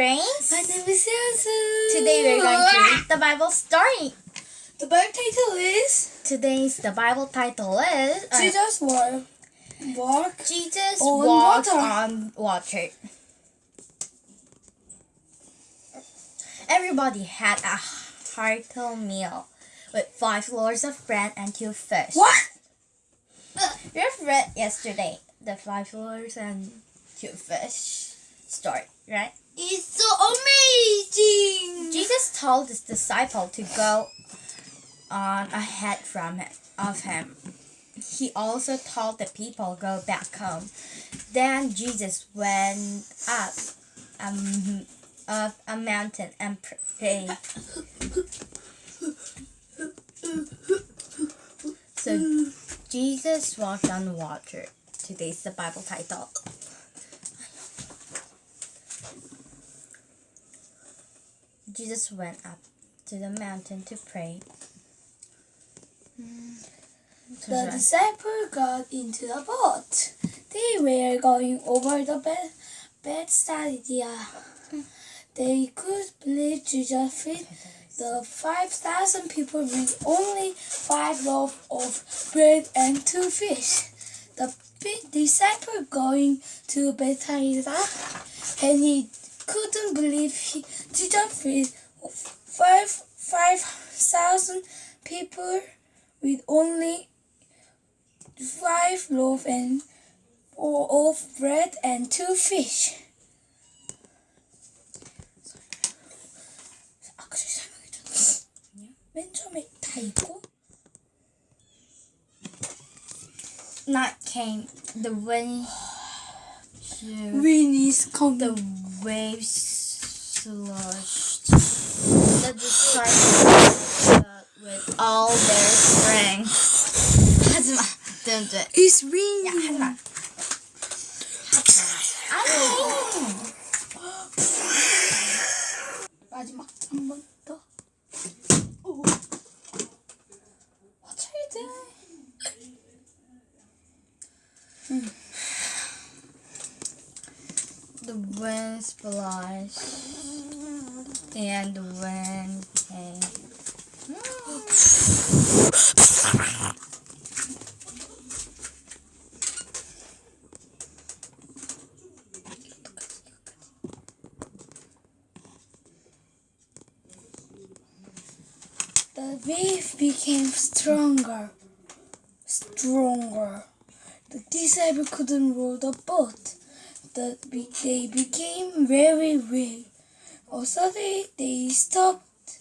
My name is Yansu. Today we're going to read the Bible story. The Bible title is Today's the Bible title is uh, Jesus walk, walk Jesus on walked water. on water. Everybody had a hearty meal with five loaves of bread and two fish. What? We've read yesterday the five loaves and two fish story, right? It's so amazing. Jesus told his disciple to go on ahead from of him. He also told the people go back home. Then Jesus went up um, up a mountain and prayed. So Jesus walked on the water. Today's the Bible title. Jesus went up to the mountain to pray. The disciples got into the boat. They were going over the bed, Bethsaida. They could believe Jesus fed the 5,000 people with only five loaves of bread and two fish. The disciple going to Bethsaida and he couldn't believe he Jesus fed five five thousand people with only five loaves and of bread and two fish. 아까 전에 설명해줬나? 맨 처음에 다 읽고 Night came. The wind. Wind is coming. The waves sloshed. The disciples fought with all their strength. 하지마. Don't do it. It's 야, raining. 하지마. 아니. 마지막 한 번 더. 오. What are you doing? The wind splashed. And wind came. The wave became stronger, stronger. The disciple couldn't row the boat. The, they became very weak. Oh, suddenly they stopped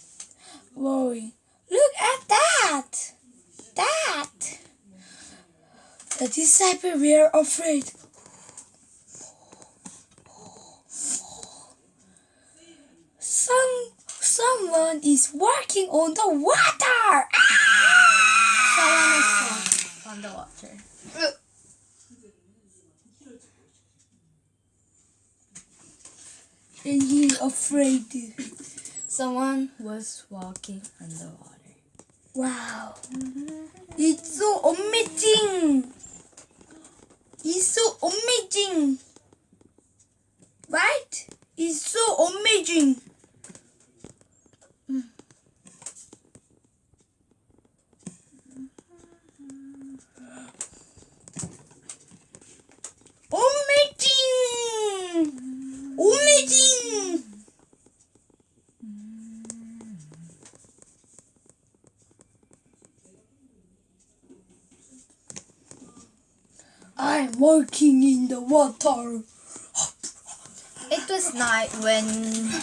rowing. Look at that! That! The disciples were afraid. Some someone is walking on the water. Ah! Someone is on the water. And he's afraid. Someone was walking on the water. Wow. It's so amazing. It's so amazing. Right? It's so amazing. Amazing! Amazing! Walking in the water. It was night when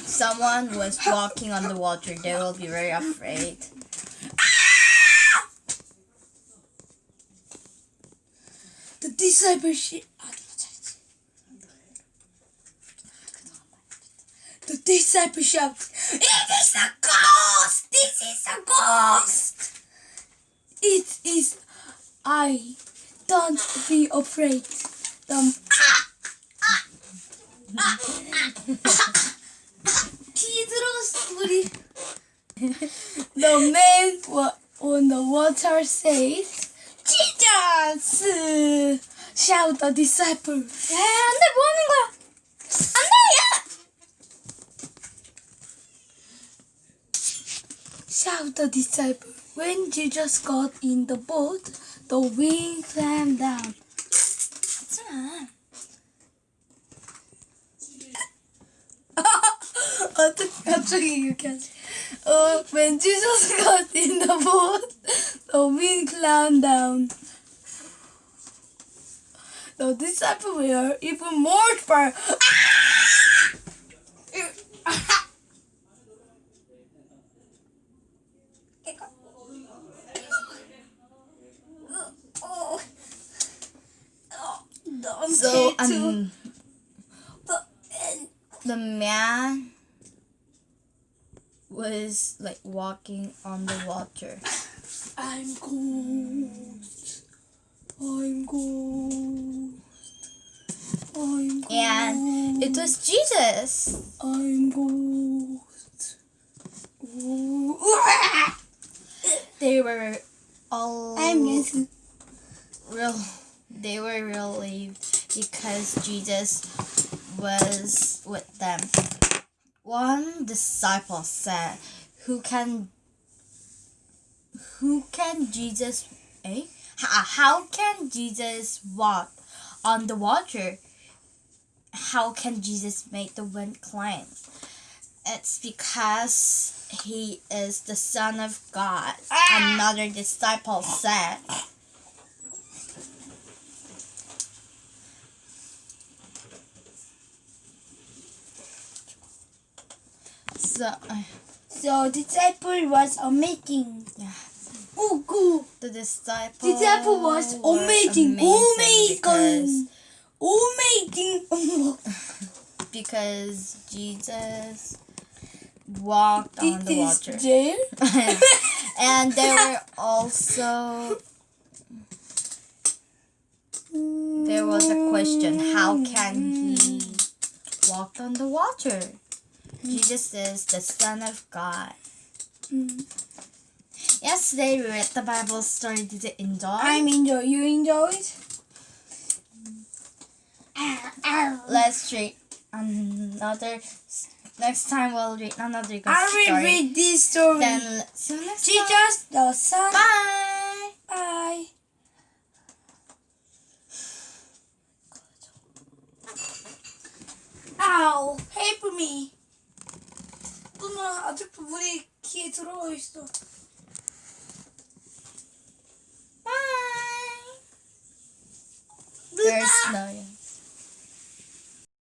someone was walking on the water. They will be very afraid. The discipleship. The disciple shouted, It is a ghost! This is a ghost! It is I. Don't be afraid. Don't. The man on the water says, Jesus! Shout the disciple. 야, 안돼 뭐 하는 거야? 안돼 야! Shout the disciple. When Jesus got in the boat. the wind calmed down. 하지마. 어떻게 갑자기 이렇게 하지? 어, when Jesus got in the boat, the wind calmed down. The disciples were even more far. The man was like walking on the water. I'm ghost. I'm ghost. I'm ghost. And it was Jesus. I'm ghost. They were all I'm real they were relieved because Jesus was with them. One disciple said, Who can who can Jesus eh? How, how can Jesus walk on the water? How can Jesus make the wind climb? It's because he is the Son of God. Another disciple said. So, uh, So disciple was amazing. yeah, Oh, cool. the disciple. Disciple was amazing. amazing Amazing. Amazing. because, because Jesus walked on the water. and there were also there was a question how can he walk on the water jesus is the son of god Mm. yesterday we read the bible story did you enjoy I'm enjoy. You enjoy it? let's read another next time we'll read another good I will story read this story. then see you next time Jesus the Son. bye Bye. Ow! Help me. 누나 아직도 물이 귀에 들어가 있어. bye 누나. there's no